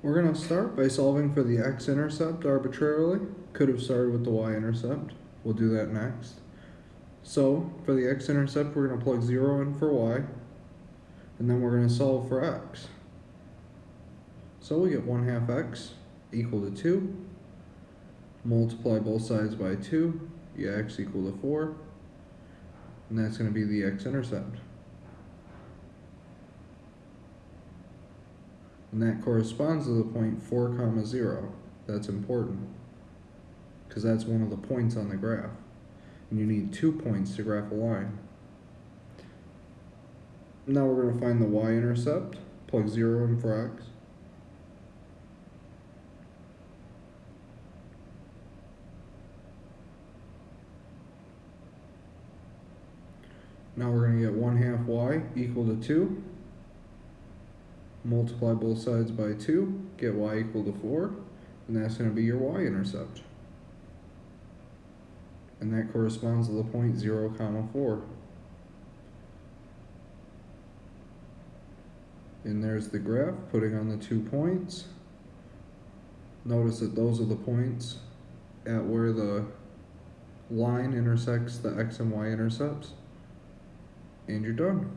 We're going to start by solving for the x-intercept arbitrarily. Could have started with the y-intercept. We'll do that next. So, for the x-intercept, we're going to plug 0 in for y, and then we're going to solve for x. So we get 1 half x equal to 2. Multiply both sides by 2, you x equal to 4. And that's going to be the x-intercept. And that corresponds to the point 4 comma 0. That's important. Because that's one of the points on the graph. And you need two points to graph a line. Now we're going to find the y-intercept. Plug 0 in for x. Now we're going to get 1 half y equal to 2 multiply both sides by 2, get y equal to 4, and that's going to be your y-intercept. And that corresponds to the point 0, comma 4. And there's the graph, putting on the two points. Notice that those are the points at where the line intersects the x and y intercepts. And you're done.